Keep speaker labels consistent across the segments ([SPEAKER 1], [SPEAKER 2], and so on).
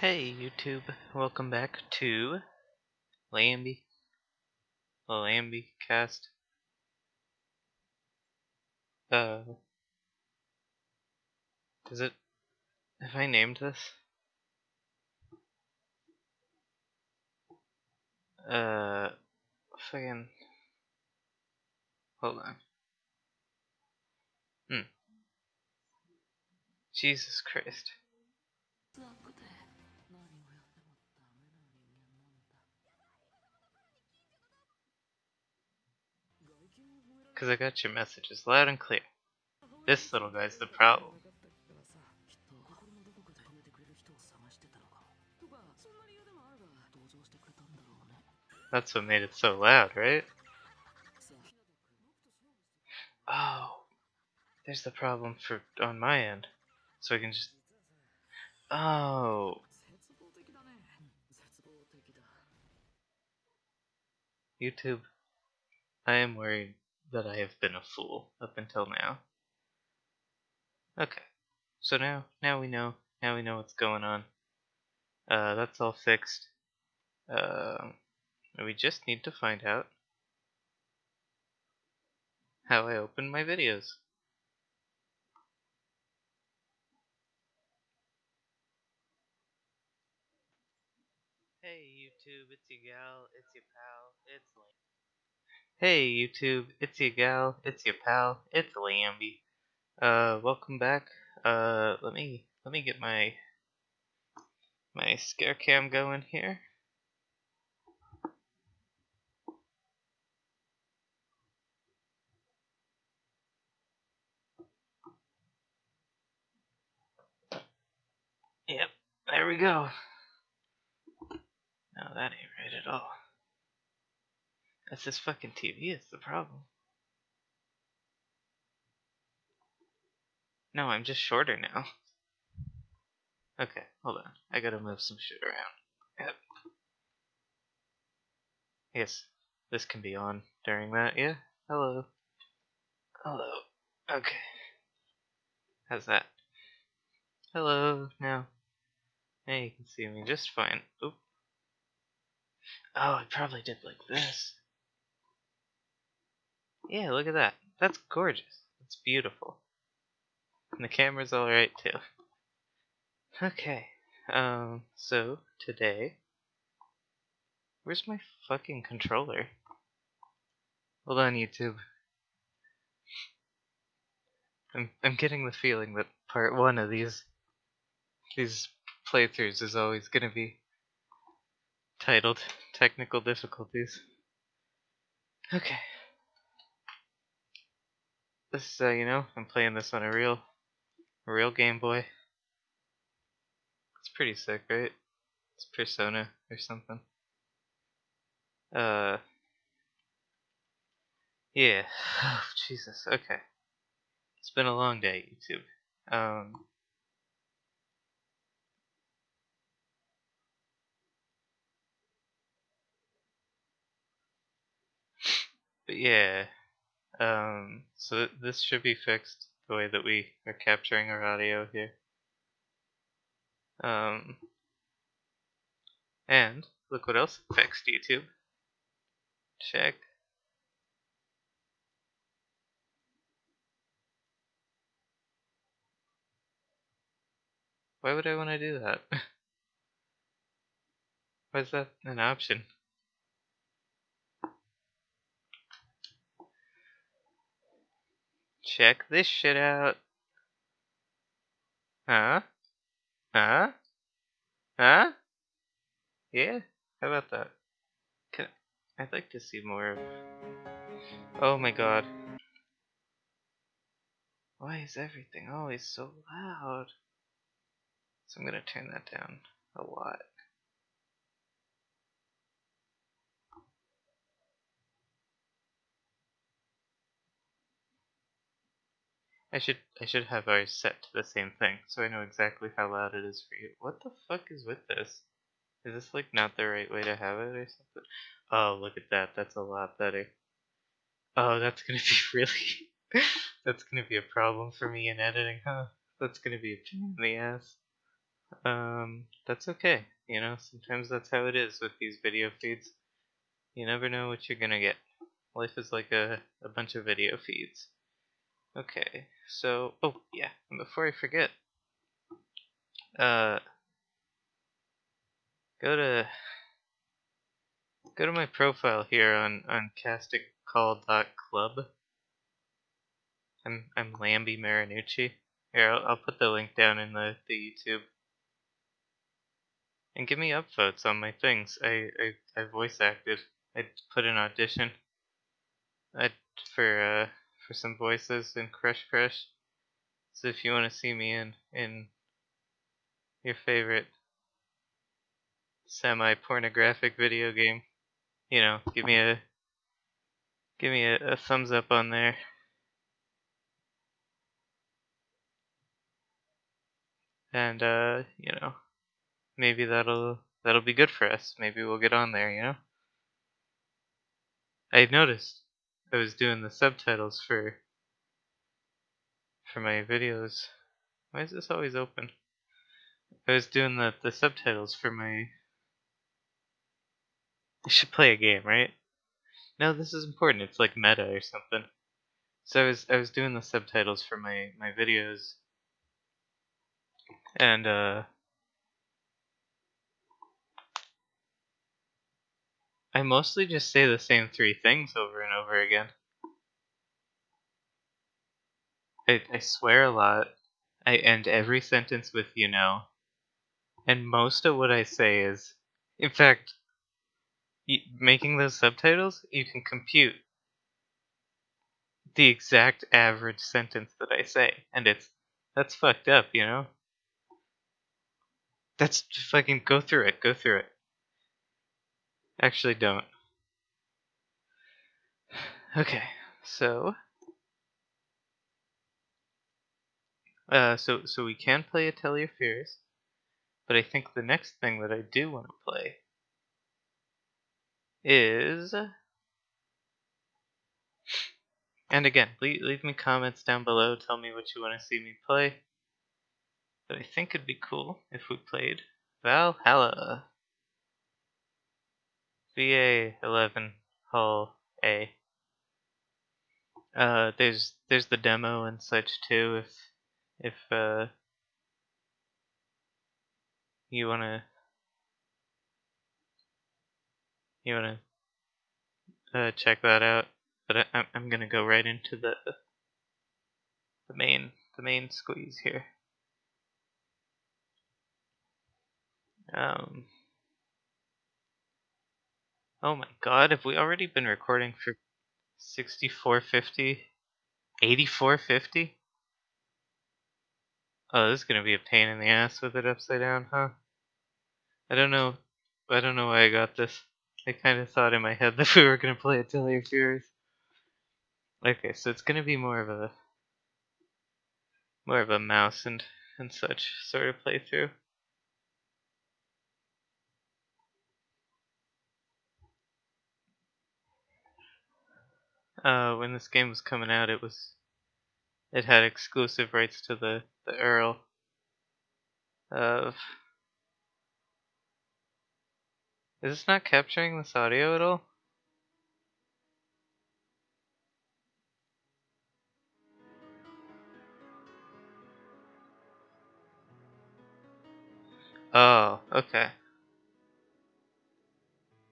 [SPEAKER 1] Hey YouTube, welcome back to Lambie, Lambie cast. Uh, Does it, have I named this? Uh, fucking, hold on. Hmm. Jesus Christ. Because I got your messages loud and clear. This little guy's the problem. That's what made it so loud, right? Oh, there's the problem for on my end. So I can just. Oh, YouTube. I am worried that I have been a fool up until now. Okay, so now now we know now we know what's going on. Uh, that's all fixed. Um, we just need to find out how I open my videos. Hey YouTube, it's your gal, it's your pal, it's Lam- Hey YouTube, it's your gal, it's your pal, it's Lambie. Uh, welcome back. Uh, let me let me get my my scare cam going here. Yep, there we go. No, that ain't right at all. That's this fucking TV, it's the problem. No, I'm just shorter now. Okay, hold on. I gotta move some shit around. Yep. Yes, this can be on during that, yeah? Hello. Hello. Okay. How's that? Hello, now. Now you can see me just fine. Oop. Oh, I probably did like this. Yeah, look at that. That's gorgeous. It's beautiful. And the camera's alright too. Okay. Um, so today. Where's my fucking controller? Hold on, YouTube. I'm I'm getting the feeling that part one of these these playthroughs is always gonna be titled Technical Difficulties. Okay. This, uh, you know, I'm playing this on a real, a real Game Boy. It's pretty sick, right? It's Persona or something. Uh, yeah. Oh, Jesus. Okay. It's been a long day, YouTube. Um, but yeah. Um, so th- this should be fixed the way that we are capturing our audio here. Um, and look what else fixed, YouTube. Check. Why would I want to do that? Why is that an option? Check this shit out. Huh? Huh? Huh? Yeah? How about that? Can I'd like to see more of Oh my god. Why is everything always so loud? So I'm gonna turn that down a lot. I should I should have ours set to the same thing, so I know exactly how loud it is for you. What the fuck is with this? Is this like not the right way to have it or something? Oh, look at that. That's a lot better. Oh, that's gonna be really. that's gonna be a problem for me in editing, huh? That's gonna be a pain in the ass. Um, that's okay. You know, sometimes that's how it is with these video feeds. You never know what you're gonna get. Life is like a, a bunch of video feeds. Okay, so, oh, yeah, and before I forget, uh, go to, go to my profile here on, on castingcall.club. I'm, I'm Lambie Marinucci. Here, I'll, I'll put the link down in the, the YouTube. And give me upvotes on my things. I, I, I voice acted. I put an audition. I, for, uh, for some voices in Crush Crush. So if you want to see me in, in your favorite semi-pornographic video game, you know, give me a, give me a, a thumbs up on there. And, uh, you know, maybe that'll that'll be good for us. Maybe we'll get on there, you know? I noticed I was doing the subtitles for for my videos. Why is this always open? I was doing the, the subtitles for my I should play a game, right? No, this is important. It's like meta or something. So I was I was doing the subtitles for my my videos and uh I mostly just say the same three things over and over again. I, I swear a lot. I end every sentence with you know. And most of what I say is, in fact, making those subtitles, you can compute the exact average sentence that I say. And it's, that's fucked up, you know? That's fucking go through it, go through it. Actually, don't. Okay, so. Uh, so, so we can play Atelier Fears, but I think the next thing that I do want to play is. And again, leave, leave me comments down below. Tell me what you want to see me play. But I think it'd be cool if we played Valhalla. VA11 Hull A. Uh, there's there's the demo and such too. If if uh you wanna you wanna uh, check that out, but I, I'm gonna go right into the the main the main squeeze here. Um. Oh my god, have we already been recording for 6450? 8450? Oh, this is gonna be a pain in the ass with it upside down, huh? I don't know. I don't know why I got this. I kind of thought in my head that we were gonna play a Tell Your Fears. Okay, so it's gonna be more of a more of a mouse and and such sort of playthrough. Uh, when this game was coming out, it was it had exclusive rights to the the Earl of. Is this not capturing this audio at all? Oh, okay.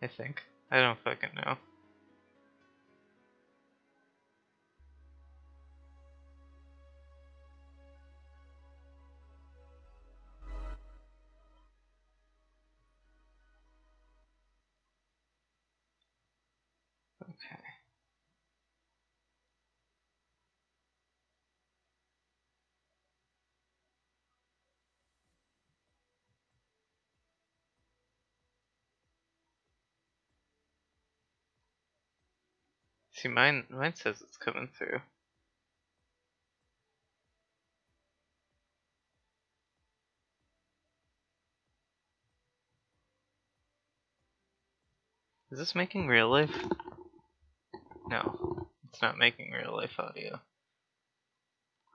[SPEAKER 1] I think. I don't fucking know. See, mine mine says it's coming through. Is this making real life? No, it's not making real life audio.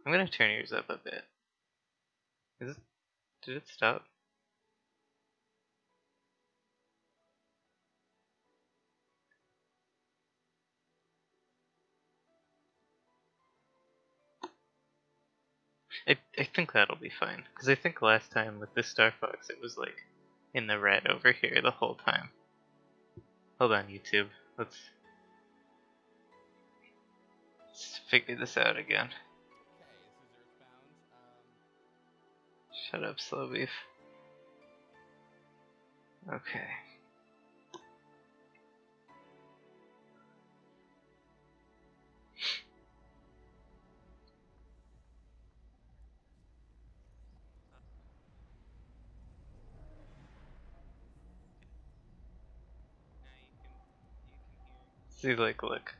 [SPEAKER 1] I'm gonna turn yours up a bit. Is it? Did it stop? I, I think that'll be fine. Because I think last time with the Star Fox, it was like in the red over here the whole time. Hold on, YouTube. Let's, let's figure this out again. Shut up, Slowbeef. Okay. See, like, look.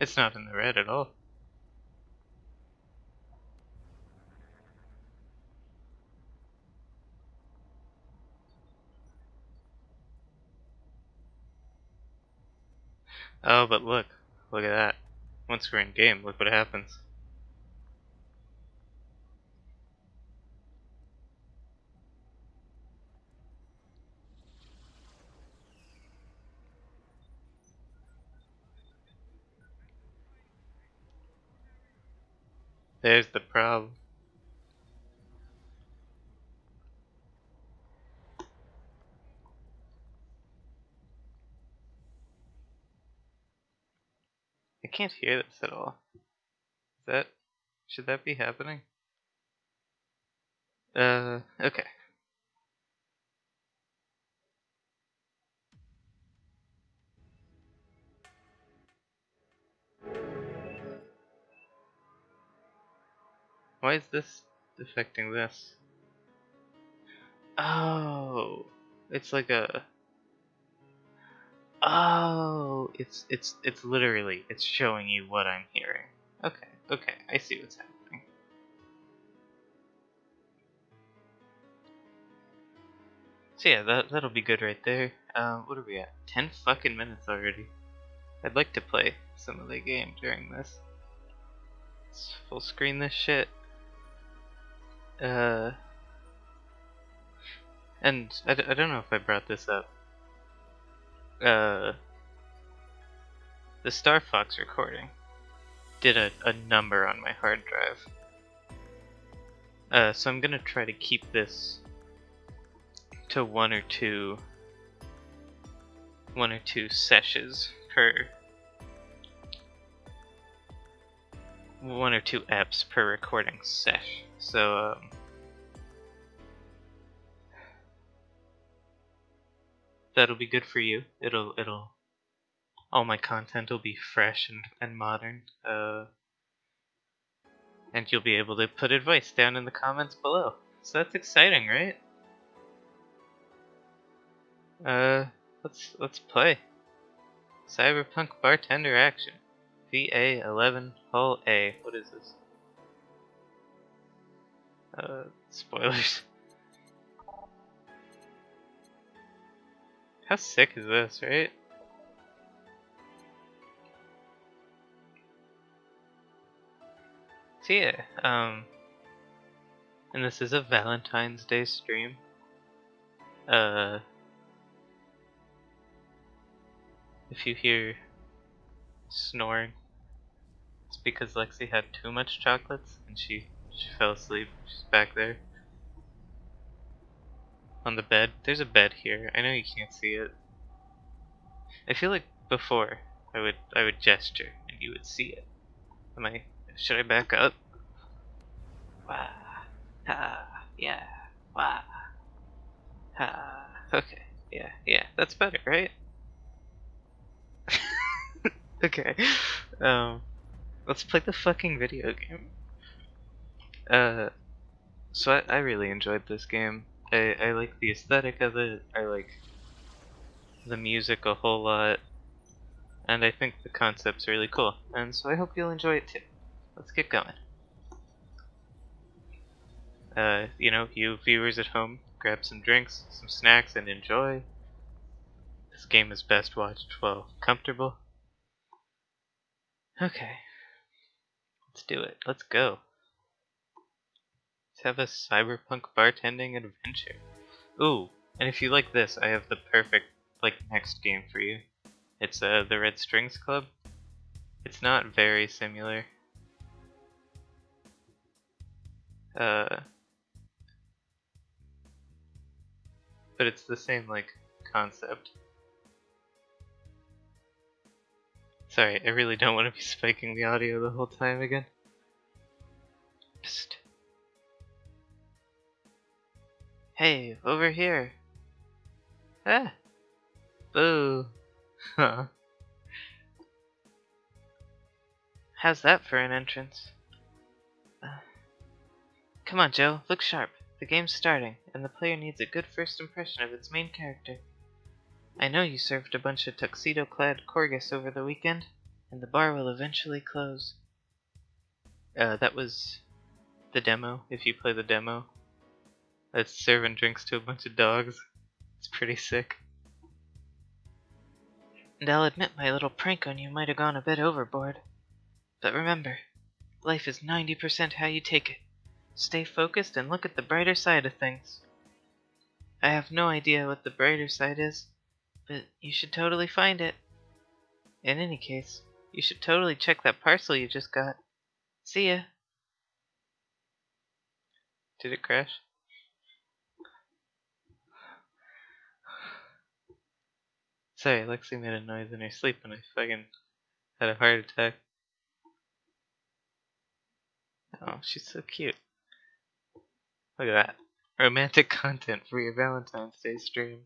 [SPEAKER 1] It's not in the red at all. Oh, but look. Look at that. Once we're in game, look what happens. There's the problem. I can't hear this at all. Is that should that be happening? Uh, okay. Why is this affecting this? Oh, it's like a. Oh, it's it's it's literally it's showing you what I'm hearing. Okay, okay, I see what's happening. So yeah, that that'll be good right there. Um, what are we at? Ten fucking minutes already. I'd like to play some of the game during this. Let's full screen this shit. Uh, and I d- I don't know if I brought this up. Uh, the Star Fox recording did a, a number on my hard drive. Uh, so I'm gonna try to keep this to one or two one or two sessions per one or two apps per recording sesh. So um, that'll be good for you. It'll it'll all my content will be fresh and, and modern. Uh, and you'll be able to put advice down in the comments below. So that's exciting, right? Uh, let's let's play. Cyberpunk bartender action. VA eleven Hall-A. What is this? Uh, spoilers. How sick is this, right? So yeah, um, and this is a Valentine's Day stream. Uh, if you hear snoring, it's because Lexi had too much chocolates and she she fell asleep. She's back there on the bed. There's a bed here. I know you can't see it. I feel like before I would I would gesture and you would see it. Am I? Should I back up? Wah, ha, yeah, wah, ha. Okay, yeah, yeah, that's better, right? okay, um, let's play the fucking video game. Uh, so I, I really enjoyed this game. I, I like the aesthetic of it. I like the music a whole lot. And I think the concept's really cool. And so I hope you'll enjoy it too. Let's get going. Uh, you know, you viewers at home, grab some drinks, some snacks, and enjoy. This game is best watched while comfortable. Okay. Let's do it. Let's go. Let's have a cyberpunk bartending adventure. Ooh, and if you like this, I have the perfect, like, next game for you. It's uh, the Red Strings Club. It's not very similar. Uh, but it's the same like concept. Sorry, I really don't want to be spiking the audio the whole time again. Psst. Hey, over here. Ah. Boo. Huh. How's that for an entrance? Uh, come on, Joe, look sharp. The game's starting, and the player needs a good first impression of its main character. I know you served a bunch of tuxedo clad corgis over the weekend, and the bar will eventually close. Uh, that was the demo, if you play the demo. That's serving drinks to a bunch of dogs. It's pretty sick. And I'll admit my little prank on you might have gone a bit overboard. But remember, life is 90% how you take it. Stay focused and look at the brighter side of things. I have no idea what the brighter side is, but you should totally find it. In any case, you should totally check that parcel you just got. See ya. Did it crash? Sorry, Lexi made a noise in her sleep and I fucking had a heart attack. Oh, she's so cute. Look at that. Romantic content for your Valentine's Day stream.